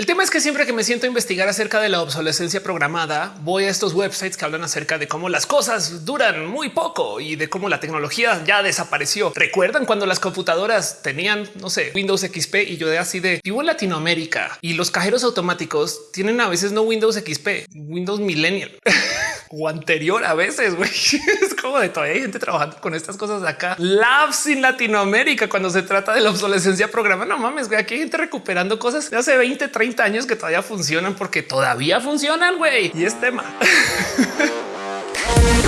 El tema es que siempre que me siento a investigar acerca de la obsolescencia programada, voy a estos websites que hablan acerca de cómo las cosas duran muy poco y de cómo la tecnología ya desapareció. ¿Recuerdan cuando las computadoras tenían, no sé, Windows XP y yo de así de vivo en Latinoamérica y los cajeros automáticos tienen a veces no Windows XP, Windows Millennial o anterior a veces? güey. Es como de todavía hay gente trabajando con estas cosas de acá. Labs en Latinoamérica cuando se trata de la obsolescencia programada. No mames, güey. Aquí hay gente recuperando cosas de hace 20, 30 años que todavía funcionan porque todavía funcionan, güey. Y es tema.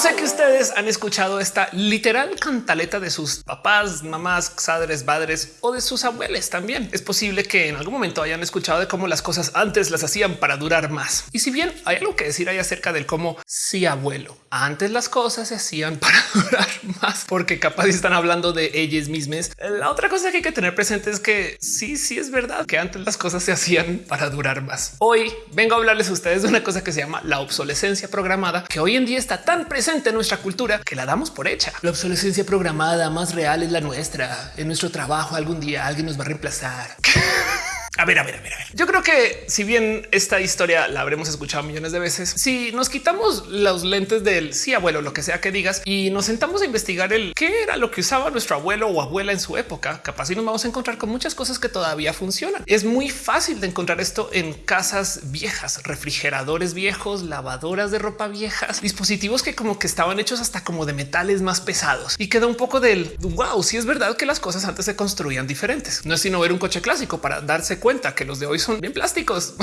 Sé que ustedes han escuchado esta literal cantaleta de sus papás, mamás, padres, padres o de sus abuelos también. Es posible que en algún momento hayan escuchado de cómo las cosas antes las hacían para durar más. Y si bien hay algo que decir ahí acerca del cómo si abuelo antes las cosas se hacían para durar más, porque capaz están hablando de ellas mismas. La otra cosa que hay que tener presente es que sí, sí es verdad que antes las cosas se hacían para durar más. Hoy vengo a hablarles a ustedes de una cosa que se llama la obsolescencia programada, que hoy en día está tan presente presente en nuestra cultura que la damos por hecha. La obsolescencia programada más real es la nuestra. En nuestro trabajo algún día alguien nos va a reemplazar. A ver, a ver, a ver, a ver. Yo creo que si bien esta historia la habremos escuchado millones de veces, si nos quitamos los lentes del sí, abuelo, lo que sea que digas, y nos sentamos a investigar el qué era lo que usaba nuestro abuelo o abuela en su época, capaz y nos vamos a encontrar con muchas cosas que todavía funcionan. Es muy fácil de encontrar esto en casas viejas, refrigeradores viejos, lavadoras de ropa viejas, dispositivos que como que estaban hechos hasta como de metales más pesados y queda un poco del wow. Si es verdad que las cosas antes se construían diferentes, no es sino ver un coche clásico para darse cuenta que los de hoy son bien plásticos.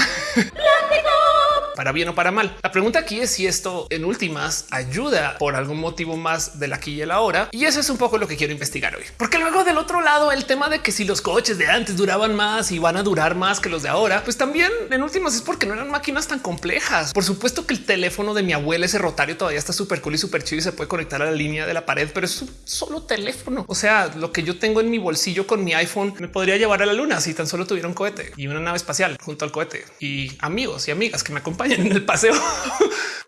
Para bien o para mal. La pregunta aquí es si esto en últimas ayuda por algún motivo más del aquí y el ahora. Y eso es un poco lo que quiero investigar hoy, porque luego del otro lado, el tema de que si los coches de antes duraban más y van a durar más que los de ahora, pues también en últimas es porque no eran máquinas tan complejas. Por supuesto que el teléfono de mi abuela, ese rotario todavía está súper cool y súper chido y se puede conectar a la línea de la pared, pero es un solo teléfono. O sea, lo que yo tengo en mi bolsillo con mi iPhone me podría llevar a la luna si tan solo tuviera un cohete y una nave espacial junto al cohete y amigos y amigas que me acompañan en el paseo.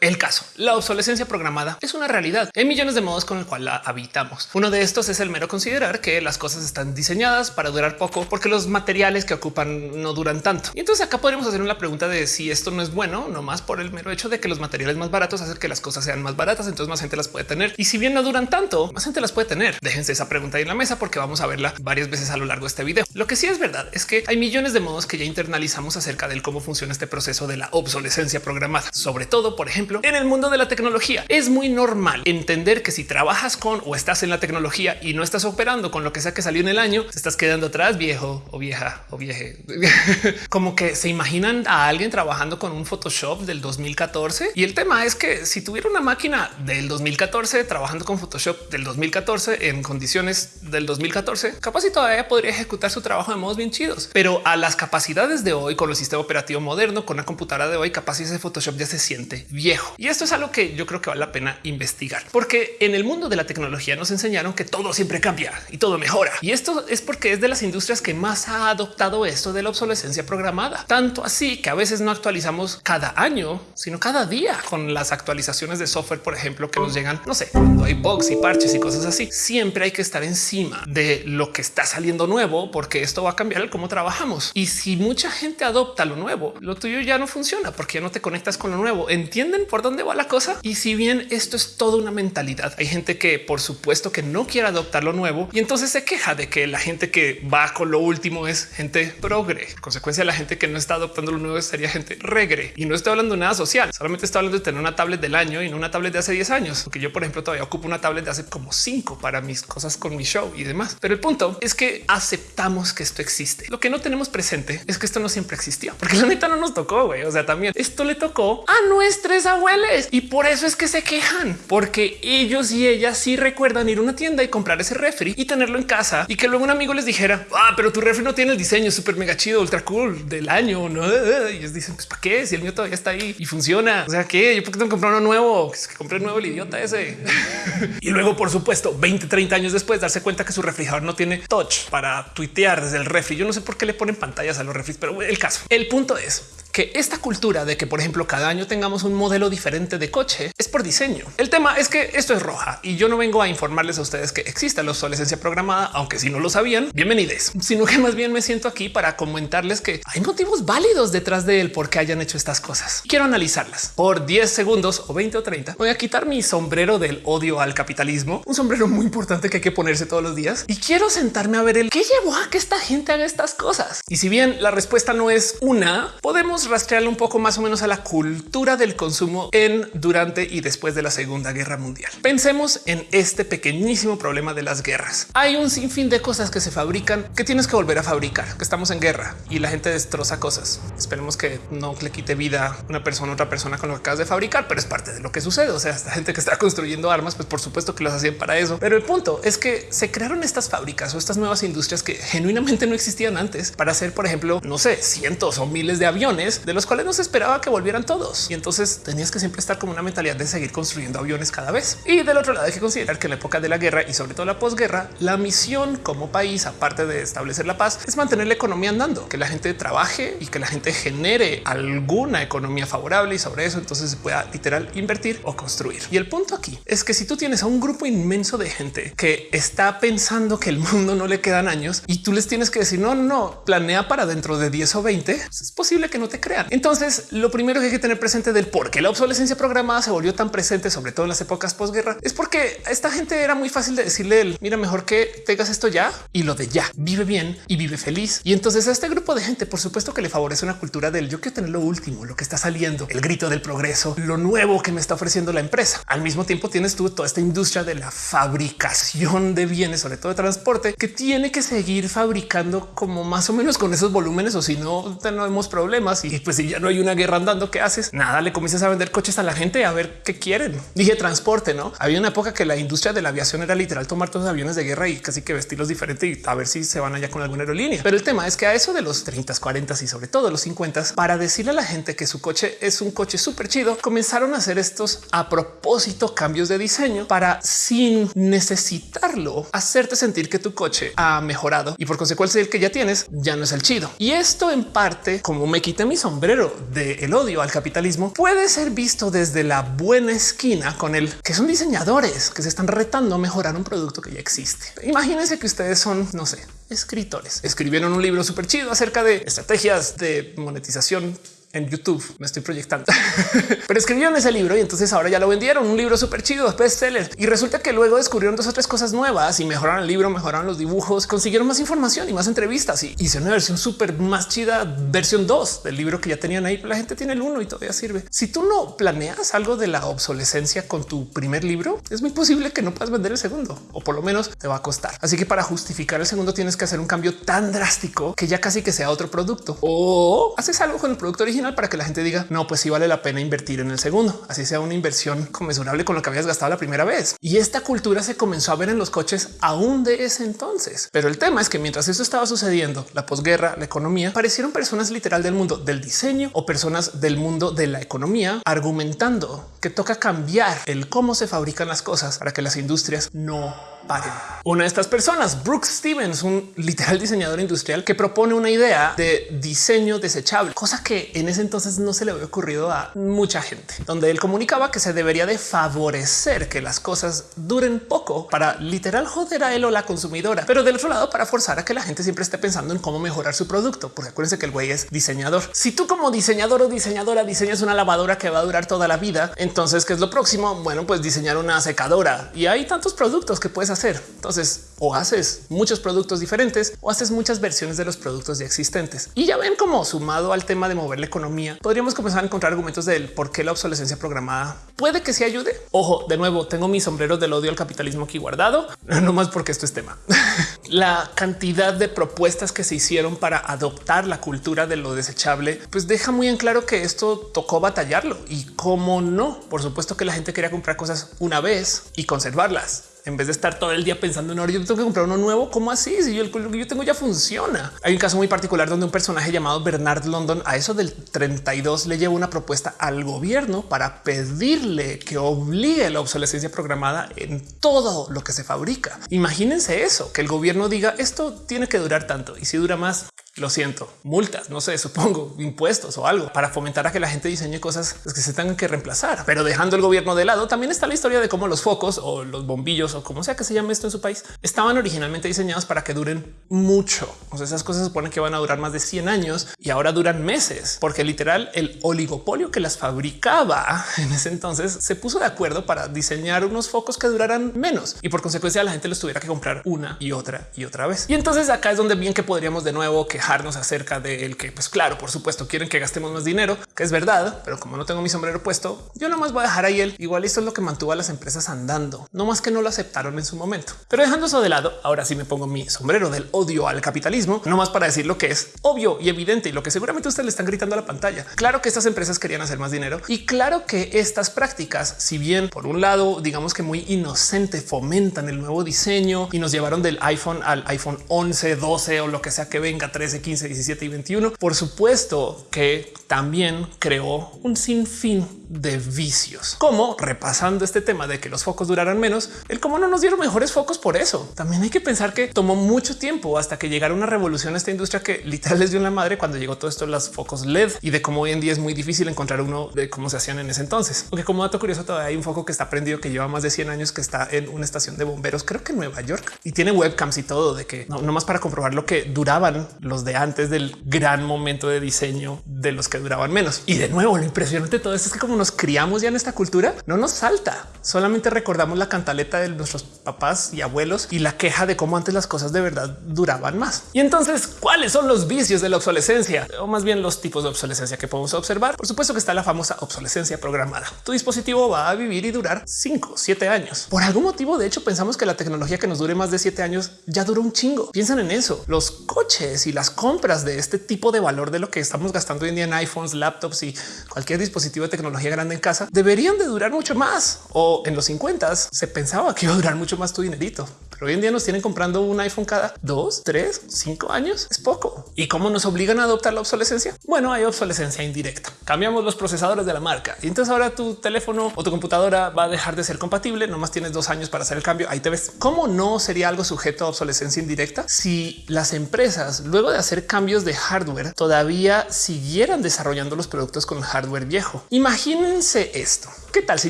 el caso, la obsolescencia programada es una realidad en millones de modos con el cual la habitamos. Uno de estos es el mero considerar que las cosas están diseñadas para durar poco porque los materiales que ocupan no duran tanto. Y entonces acá podríamos hacer una pregunta de si esto no es bueno, no más por el mero hecho de que los materiales más baratos hacen que las cosas sean más baratas, entonces más gente las puede tener. Y si bien no duran tanto, más gente las puede tener. Déjense esa pregunta ahí en la mesa porque vamos a verla varias veces a lo largo de este video. Lo que sí es verdad es que hay millones de modos que ya internalizamos acerca del cómo funciona este proceso de la obsolescencia programada, sobre todo, por ejemplo, en el mundo de la tecnología. Es muy normal entender que si trabajas con o estás en la tecnología y no estás operando con lo que sea que salió en el año, te estás quedando atrás, viejo o vieja o vieje. Como que se imaginan a alguien trabajando con un Photoshop del 2014 y el tema es que si tuviera una máquina del 2014 trabajando con Photoshop del 2014 en condiciones del 2014, capaz y todavía podría ejecutar su trabajo de modos bien chidos, pero a las capacidades de hoy con el sistema operativo moderno, con la computadora de hoy, capaz ese Photoshop ya se siente viejo. Y esto es algo que yo creo que vale la pena investigar, porque en el mundo de la tecnología nos enseñaron que todo siempre cambia y todo mejora. Y esto es porque es de las industrias que más ha adoptado esto de la obsolescencia programada. Tanto así que a veces no actualizamos cada año, sino cada día con las actualizaciones de software, por ejemplo, que nos llegan, no sé, cuando hay bugs y parches y cosas así. Siempre hay que estar encima de lo que está saliendo nuevo, porque esto va a cambiar el cómo trabajamos. Y si mucha gente adopta lo nuevo, lo tuyo ya no funciona porque no te conectas con lo nuevo. Entienden por dónde va la cosa. Y si bien esto es toda una mentalidad, hay gente que por supuesto que no quiere adoptar lo nuevo y entonces se queja de que la gente que va con lo último es gente progre. consecuencia, la gente que no está adoptando lo nuevo sería gente regre. Y no estoy hablando de nada social, solamente estoy hablando de tener una tablet del año y no una tablet de hace 10 años. Porque yo, por ejemplo, todavía ocupo una tablet de hace como cinco para mis cosas con mi show y demás. Pero el punto es que aceptamos que esto existe. Lo que no tenemos presente es que esto no siempre existió, porque la neta no nos tocó. güey. O sea, también esto le tocó a nuestros abuelos y por eso es que se quejan, porque ellos y ellas sí recuerdan ir a una tienda y comprar ese refri y tenerlo en casa y que luego un amigo les dijera, ah, pero tu refri no tiene el diseño súper mega chido, ultra cool del año. No, y ellos dicen, pues para qué si el mío todavía está ahí y funciona. O sea que yo porque tengo que comprar uno nuevo, que compré nuevo el idiota ese. y luego, por supuesto, 20, 30 años después, darse cuenta que su refrigerador no tiene touch para tuitear desde el refri. Yo no sé por qué le ponen pantallas a los refris, pero el caso, el punto es que esta cultura de que, por ejemplo, cada año tengamos un modelo diferente de coche es por diseño. El tema es que esto es roja y yo no vengo a informarles a ustedes que exista la obsolescencia programada, aunque si no lo sabían, bienvenidos, sino que más bien me siento aquí para comentarles que hay motivos válidos detrás de él por qué hayan hecho estas cosas. Quiero analizarlas por 10 segundos o 20 o 30. Voy a quitar mi sombrero del odio al capitalismo, un sombrero muy importante que hay que ponerse todos los días y quiero sentarme a ver el qué llevó a que esta gente haga estas cosas. Y si bien la respuesta no es una, podemos rastrearle un poco más o menos a la cultura del consumo en, durante y después de la Segunda Guerra Mundial. Pensemos en este pequeñísimo problema de las guerras. Hay un sinfín de cosas que se fabrican que tienes que volver a fabricar, que estamos en guerra y la gente destroza cosas. Esperemos que no le quite vida una persona otra persona con lo que acabas de fabricar, pero es parte de lo que sucede. O sea, esta gente que está construyendo armas, pues por supuesto que los hacían para eso. Pero el punto es que se crearon estas fábricas o estas nuevas industrias que genuinamente no existían antes para hacer, por ejemplo, no sé, cientos o miles de aviones de los cuales no se esperaba que volvieran todos. Y entonces tenías que siempre estar como una mentalidad de seguir construyendo aviones cada vez. Y del otro lado hay que considerar que en la época de la guerra y sobre todo la posguerra, la misión como país, aparte de establecer la paz, es mantener la economía andando, que la gente trabaje y que la gente genere alguna economía favorable y sobre eso entonces se pueda literal invertir o construir. Y el punto aquí es que si tú tienes a un grupo inmenso de gente que está pensando que el mundo no le quedan años y tú les tienes que decir no, no, planea para dentro de 10 o 20, pues es posible que no te crean. Entonces, lo primero que hay que tener presente del por qué la obsolescencia programada se volvió tan presente, sobre todo en las épocas posguerra, es porque a esta gente era muy fácil de decirle el mira, mejor que tengas esto ya y lo de ya vive bien y vive feliz. Y entonces a este grupo de gente, por supuesto que le favorece una cultura del yo quiero tener lo último, lo que está saliendo, el grito del progreso, lo nuevo que me está ofreciendo la empresa. Al mismo tiempo tienes tú toda esta industria de la fabricación de bienes, sobre todo de transporte, que tiene que seguir fabricando como más o menos con esos volúmenes o si no tenemos problemas y pues si ya no hay una guerra andando, ¿qué haces? Nada, le comienzas a vender coches a la gente a ver qué quieren. Dije transporte, ¿no? Había una época que la industria de la aviación era literal tomar todos los aviones de guerra y casi que vestirlos diferente y a ver si se van allá con alguna aerolínea. Pero el tema es que a eso de los 30, 40 y sobre todo los 50 para decirle a la gente que su coche es un coche súper chido, comenzaron a hacer estos a propósito cambios de diseño para sin necesitarlo hacerte sentir que tu coche ha mejorado y por consecuencia el que ya tienes ya no es el chido. Y esto en parte, como me quité mi sombrero del odio al capitalismo, puede ser visto desde la buena esquina con el que son diseñadores que se están retando a mejorar un producto que ya existe. Imagínense que ustedes son, no sé, escritores. Escribieron un libro súper chido acerca de estrategias de monetización en YouTube. Me estoy proyectando, pero escribieron ese libro y entonces ahora ya lo vendieron. Un libro súper chido, bestseller. Y resulta que luego descubrieron dos o tres cosas nuevas y mejoraron el libro, mejoraron los dibujos, consiguieron más información y más entrevistas y hice una versión súper más chida, versión 2 del libro que ya tenían ahí. La gente tiene el uno y todavía sirve. Si tú no planeas algo de la obsolescencia con tu primer libro, es muy posible que no puedas vender el segundo o por lo menos te va a costar. Así que para justificar el segundo tienes que hacer un cambio tan drástico que ya casi que sea otro producto o haces algo con el producto original para que la gente diga no, pues sí vale la pena invertir en el segundo, así sea una inversión conmensurable con lo que habías gastado la primera vez. Y esta cultura se comenzó a ver en los coches aún de ese entonces. Pero el tema es que mientras eso estaba sucediendo, la posguerra, la economía, parecieron personas literal del mundo del diseño o personas del mundo de la economía argumentando que toca cambiar el cómo se fabrican las cosas para que las industrias no paren. Una de estas personas, Brooks Stevens, un literal diseñador industrial que propone una idea de diseño desechable, cosa que en ese entonces no se le había ocurrido a mucha gente, donde él comunicaba que se debería de favorecer que las cosas duren poco para literal joder a él o la consumidora, pero del otro lado para forzar a que la gente siempre esté pensando en cómo mejorar su producto, porque acuérdense que el güey es diseñador. Si tú como diseñador o diseñadora diseñas una lavadora que va a durar toda la vida, entonces ¿qué es lo próximo? Bueno, pues diseñar una secadora y hay tantos productos que puedes hacer. Entonces o haces muchos productos diferentes o haces muchas versiones de los productos ya existentes. Y ya ven cómo sumado al tema de mover la economía, podríamos comenzar a encontrar argumentos del por qué la obsolescencia programada puede que se ayude. Ojo, de nuevo, tengo mis sombreros del odio al capitalismo aquí guardado, no más porque esto es tema. la cantidad de propuestas que se hicieron para adoptar la cultura de lo desechable, pues deja muy en claro que esto tocó batallarlo y cómo no. Por supuesto que la gente quería comprar cosas una vez y conservarlas en vez de estar todo el día pensando en ahora yo tengo que comprar uno nuevo. ¿Cómo así? Si yo el que yo tengo ya funciona. Hay un caso muy particular donde un personaje llamado Bernard London a eso del 32 le lleva una propuesta al gobierno para pedirle que obligue la obsolescencia programada en todo lo que se fabrica. Imagínense eso, que el gobierno diga esto tiene que durar tanto y si dura más lo siento, multas, no sé, supongo impuestos o algo para fomentar a que la gente diseñe cosas que se tengan que reemplazar. Pero dejando el gobierno de lado, también está la historia de cómo los focos o los bombillos o como sea que se llame esto en su país estaban originalmente diseñados para que duren mucho. O sea, esas cosas se suponen que van a durar más de 100 años y ahora duran meses, porque literal el oligopolio que las fabricaba en ese entonces se puso de acuerdo para diseñar unos focos que duraran menos y por consecuencia la gente los tuviera que comprar una y otra y otra vez. Y entonces acá es donde bien que podríamos de nuevo quejarnos acerca de el que, pues claro, por supuesto, quieren que gastemos más dinero, que es verdad, pero como no tengo mi sombrero puesto, yo nomás voy a dejar ahí el igual. Esto es lo que mantuvo a las empresas andando, no más que no lo aceptaron en su momento. Pero dejando eso de lado, ahora sí me pongo mi sombrero del odio al capitalismo, no más para decir lo que es obvio y evidente y lo que seguramente ustedes le están gritando a la pantalla. Claro que estas empresas querían hacer más dinero y claro que estas prácticas, si bien por un lado, digamos que muy inocente, fomentan el nuevo diseño y nos llevaron del iPhone al iPhone 11, 12 o lo que sea que venga 13, 15, 17 y 21. Por supuesto que también creó un sinfín de vicios, como repasando este tema de que los focos duraran menos, el cómo no nos dieron mejores focos por eso. También hay que pensar que tomó mucho tiempo hasta que llegara una revolución a esta industria que literal les dio la madre cuando llegó todo esto los focos LED y de cómo hoy en día es muy difícil encontrar uno de cómo se hacían en ese entonces. Porque como dato curioso, todavía hay un foco que está prendido que lleva más de 100 años que está en una estación de bomberos, creo que en Nueva York y tiene webcams y todo de que no, más para comprobar lo que duraban los de antes del gran momento de diseño de los que duraban menos. Y de nuevo, lo impresionante de todo esto es que como nos criamos ya en esta cultura, no nos salta. Solamente recordamos la cantaleta de nuestros papás y abuelos y la queja de cómo antes las cosas de verdad duraban más. Y entonces, ¿cuáles son los vicios de la obsolescencia? O más bien los tipos de obsolescencia que podemos observar? Por supuesto que está la famosa obsolescencia programada. Tu dispositivo va a vivir y durar 5, 7 años. Por algún motivo, de hecho, pensamos que la tecnología que nos dure más de 7 años ya duró un chingo. Piensan en eso. Los coches y las compras de este tipo de valor de lo que estamos gastando hoy día en iPhones, laptops y cualquier dispositivo de tecnología grande en casa deberían de durar mucho más. O en los 50 se pensaba que iba a durar mucho más tu dinerito, hoy en día nos tienen comprando un iPhone cada dos, tres, cinco años. Es poco. ¿Y cómo nos obligan a adoptar la obsolescencia? Bueno, hay obsolescencia indirecta. Cambiamos los procesadores de la marca y entonces ahora tu teléfono o tu computadora va a dejar de ser compatible. Nomás tienes dos años para hacer el cambio. Ahí te ves. ¿Cómo no sería algo sujeto a obsolescencia indirecta si las empresas luego de hacer cambios de hardware todavía siguieran desarrollando los productos con hardware viejo? Imagínense esto. ¿Qué tal si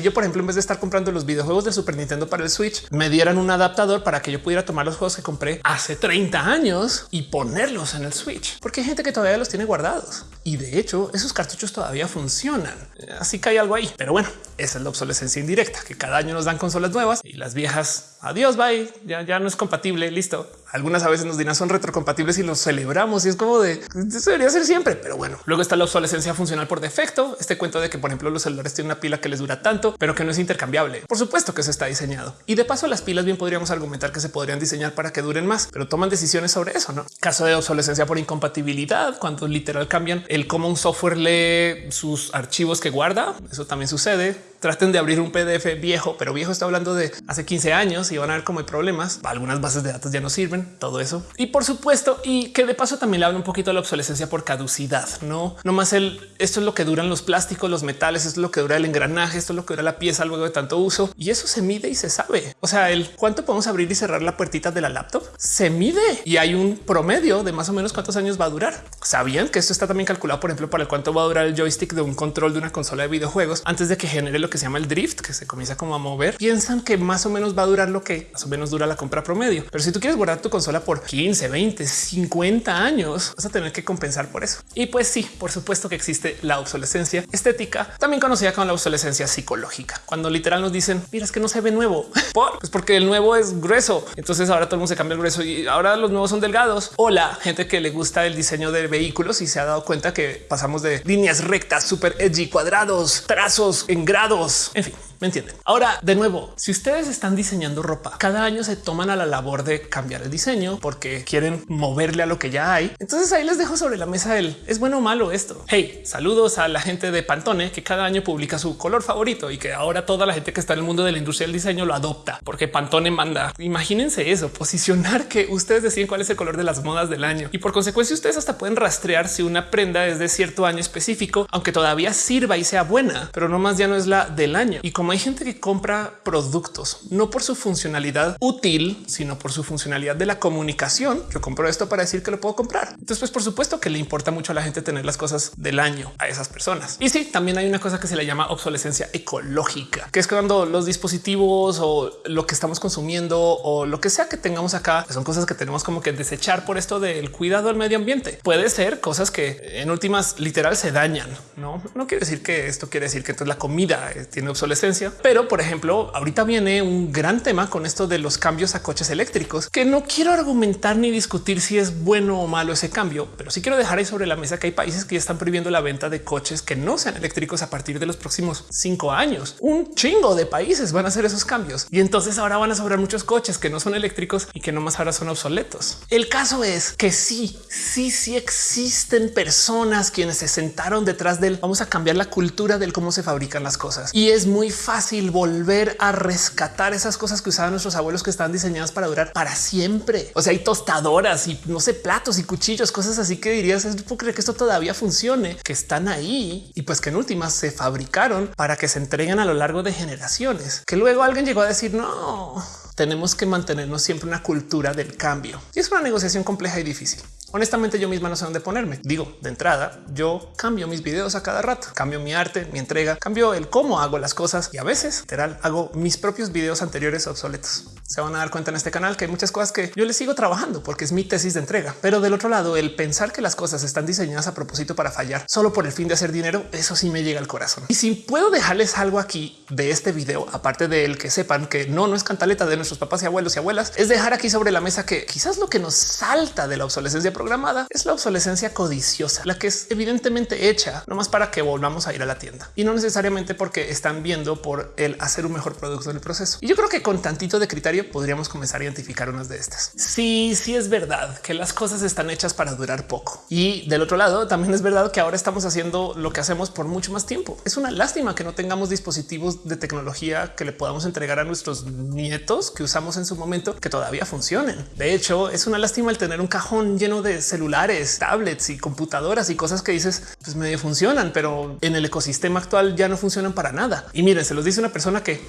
yo, por ejemplo, en vez de estar comprando los videojuegos de Super Nintendo para el Switch, me dieran un adaptador para que yo pudiera tomar los juegos que compré hace 30 años y ponerlos en el Switch? Porque hay gente que todavía los tiene guardados y de hecho esos cartuchos todavía funcionan. Así que hay algo ahí. Pero bueno, esa es la obsolescencia indirecta, que cada año nos dan consolas nuevas y las viejas, adiós, bye, ya, ya no es compatible, listo. Algunas a veces nos dirán son retrocompatibles y los celebramos y es como de eso debería ser siempre. Pero bueno, luego está la obsolescencia funcional por defecto. Este cuento de que, por ejemplo, los celulares tienen una pila que les dura tanto, pero que no es intercambiable. Por supuesto que eso está diseñado y de paso, las pilas bien podríamos argumentar que se podrían diseñar para que duren más, pero toman decisiones sobre eso. No caso de obsolescencia por incompatibilidad, cuando literal cambian el cómo un software lee sus archivos que guarda. Eso también sucede traten de abrir un PDF viejo, pero viejo está hablando de hace 15 años y van a ver cómo hay problemas. Algunas bases de datos ya no sirven, todo eso. Y por supuesto, y que de paso también le habla un poquito de la obsolescencia por caducidad. No, no más el esto es lo que duran los plásticos, los metales, esto es lo que dura el engranaje, esto es lo que dura la pieza luego de tanto uso y eso se mide y se sabe. O sea, el cuánto podemos abrir y cerrar la puertita de la laptop se mide y hay un promedio de más o menos cuántos años va a durar. Sabían que esto está también calculado, por ejemplo, para el cuánto va a durar el joystick de un control de una consola de videojuegos antes de que genere lo que se llama el drift, que se comienza como a mover, piensan que más o menos va a durar lo que más o menos dura la compra promedio. Pero si tú quieres guardar tu consola por 15, 20, 50 años, vas a tener que compensar por eso. Y pues sí, por supuesto que existe la obsolescencia estética, también conocida como la obsolescencia psicológica, cuando literal nos dicen, mira, es que no se ve nuevo, ¿Por? Pues porque el nuevo es grueso. Entonces ahora todo el mundo se cambia el grueso y ahora los nuevos son delgados. O la gente que le gusta el diseño de vehículos y se ha dado cuenta que pasamos de líneas rectas, super edgy, cuadrados, trazos en grados, en fin. Me entienden. Ahora, de nuevo, si ustedes están diseñando ropa, cada año se toman a la labor de cambiar el diseño porque quieren moverle a lo que ya hay. Entonces ahí les dejo sobre la mesa el es bueno o malo esto. Hey, saludos a la gente de Pantone que cada año publica su color favorito y que ahora toda la gente que está en el mundo de la industria del diseño lo adopta porque Pantone manda. Imagínense eso, posicionar que ustedes deciden cuál es el color de las modas del año y por consecuencia ustedes hasta pueden rastrear si una prenda es de cierto año específico, aunque todavía sirva y sea buena, pero no más ya no es la del año. Y como hay gente que compra productos no por su funcionalidad útil, sino por su funcionalidad de la comunicación, yo compro esto para decir que lo puedo comprar. Entonces, pues por supuesto que le importa mucho a la gente tener las cosas del año a esas personas. Y sí, también hay una cosa que se le llama obsolescencia ecológica, que es cuando los dispositivos o lo que estamos consumiendo o lo que sea que tengamos acá son cosas que tenemos como que desechar por esto del cuidado al medio ambiente. Puede ser cosas que en últimas literal se dañan. No, no quiere decir que esto quiere decir que entonces la comida eh, tiene obsolescencia, pero por ejemplo, ahorita viene un gran tema con esto de los cambios a coches eléctricos que no quiero argumentar ni discutir si es bueno o malo ese cambio, pero sí quiero dejar ahí sobre la mesa que hay países que ya están prohibiendo la venta de coches que no sean eléctricos a partir de los próximos cinco años. Un chingo de países van a hacer esos cambios y entonces ahora van a sobrar muchos coches que no son eléctricos y que no más ahora son obsoletos. El caso es que sí, sí, sí existen personas quienes se sentaron detrás del vamos a cambiar la cultura del cómo se fabrican las cosas y es muy fácil volver a rescatar esas cosas que usaban nuestros abuelos que estaban diseñadas para durar para siempre. O sea, hay tostadoras y no sé, platos y cuchillos, cosas así que dirías, es creer que esto todavía funcione, que están ahí y pues que en últimas se fabricaron para que se entreguen a lo largo de generaciones, que luego alguien llegó a decir no, tenemos que mantenernos siempre una cultura del cambio. Y es una negociación compleja y difícil. Honestamente, yo misma no sé dónde ponerme. Digo, de entrada, yo cambio mis videos a cada rato, cambio mi arte, mi entrega, cambio el cómo hago las cosas y a veces literal hago mis propios videos anteriores obsoletos. Se van a dar cuenta en este canal que hay muchas cosas que yo les sigo trabajando porque es mi tesis de entrega. Pero del otro lado, el pensar que las cosas están diseñadas a propósito para fallar solo por el fin de hacer dinero, eso sí me llega al corazón. Y si puedo dejarles algo aquí de este video, aparte del que sepan que no, no es cantaleta de nuestros papás y abuelos y abuelas, es dejar aquí sobre la mesa que quizás lo que nos salta de la obsolescencia programada es la obsolescencia codiciosa, la que es evidentemente hecha nomás para que volvamos a ir a la tienda y no necesariamente porque están viendo por el hacer un mejor producto en el proceso. Y yo creo que con tantito de criterio podríamos comenzar a identificar unas de estas. Sí, sí es verdad que las cosas están hechas para durar poco. Y del otro lado también es verdad que ahora estamos haciendo lo que hacemos por mucho más tiempo. Es una lástima que no tengamos dispositivos de tecnología que le podamos entregar a nuestros nietos que usamos en su momento que todavía funcionen. De hecho, es una lástima el tener un cajón lleno de celulares tablets y computadoras y cosas que dices pues medio funcionan, pero en el ecosistema actual ya no funcionan para nada. Y miren, se los dice una persona que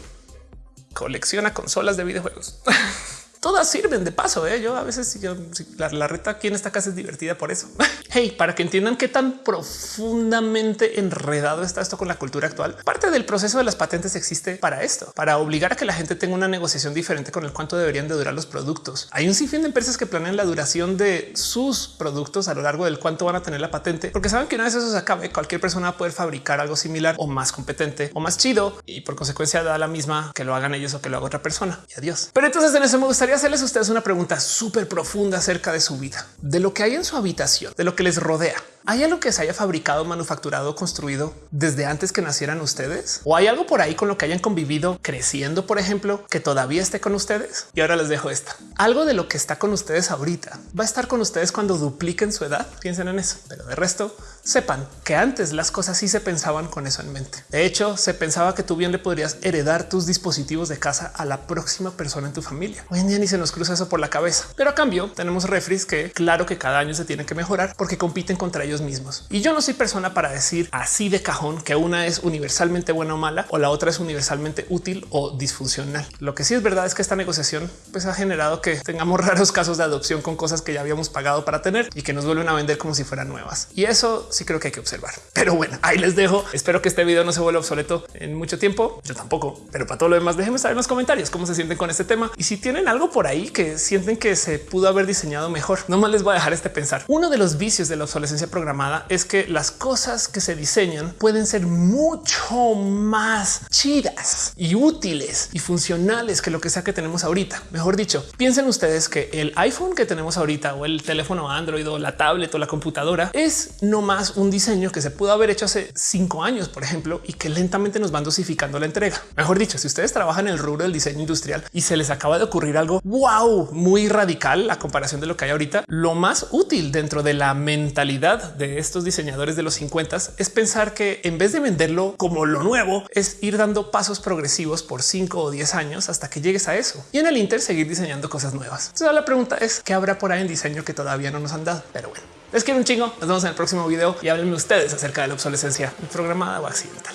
colecciona consolas de videojuegos. todas sirven de paso. ¿eh? Yo a veces yo, la, reta aquí en esta casa es divertida por eso. hey, para que entiendan qué tan profundamente enredado está esto con la cultura actual. Parte del proceso de las patentes existe para esto, para obligar a que la gente tenga una negociación diferente con el cuánto deberían de durar los productos. Hay un sinfín de empresas que planean la duración de sus productos a lo largo del cuánto van a tener la patente, porque saben que una vez eso se acabe, cualquier persona va a poder fabricar algo similar o más competente o más chido y por consecuencia da la misma que lo hagan ellos o que lo haga otra persona. Y adiós. Pero entonces en eso me gustaría hacerles a ustedes una pregunta súper profunda acerca de su vida, de lo que hay en su habitación, de lo que les rodea. ¿Hay algo que se haya fabricado, manufacturado, construido desde antes que nacieran ustedes? ¿O hay algo por ahí con lo que hayan convivido creciendo, por ejemplo, que todavía esté con ustedes? Y ahora les dejo esta. Algo de lo que está con ustedes ahorita va a estar con ustedes cuando dupliquen su edad. Piensen en eso. Pero de resto, sepan que antes las cosas sí se pensaban con eso en mente. De hecho, se pensaba que tú bien le podrías heredar tus dispositivos de casa a la próxima persona en tu familia. Hoy en día ni se nos cruza eso por la cabeza. Pero a cambio tenemos refris que claro que cada año se tienen que mejorar porque compiten contra ellos mismos. Y yo no soy persona para decir así de cajón que una es universalmente buena o mala o la otra es universalmente útil o disfuncional. Lo que sí es verdad es que esta negociación pues ha generado que tengamos raros casos de adopción con cosas que ya habíamos pagado para tener y que nos vuelven a vender como si fueran nuevas. Y eso sí creo que hay que observar. Pero bueno, ahí les dejo. Espero que este video no se vuelva obsoleto en mucho tiempo. Yo tampoco, pero para todo lo demás, déjenme saber en los comentarios cómo se sienten con este tema y si tienen algo por ahí que sienten que se pudo haber diseñado mejor. No más les voy a dejar este pensar. Uno de los vicios de la obsolescencia programada es que las cosas que se diseñan pueden ser mucho más chidas y útiles y funcionales que lo que sea que tenemos ahorita. Mejor dicho, piensen ustedes que el iPhone que tenemos ahorita o el teléfono Android o la tablet o la computadora es no más un diseño que se pudo haber hecho hace cinco años, por ejemplo, y que lentamente nos van dosificando la entrega. Mejor dicho, si ustedes trabajan en el rubro del diseño industrial y se les acaba de ocurrir algo wow, muy radical a comparación de lo que hay ahorita, lo más útil dentro de la mentalidad de esto estos diseñadores de los 50 es pensar que en vez de venderlo como lo nuevo, es ir dando pasos progresivos por 5 o 10 años hasta que llegues a eso y en el Inter seguir diseñando cosas nuevas. Entonces la pregunta es qué habrá por ahí en diseño que todavía no nos han dado. Pero bueno, les quiero un chingo. Nos vemos en el próximo video y háblenme ustedes acerca de la obsolescencia programada o accidental.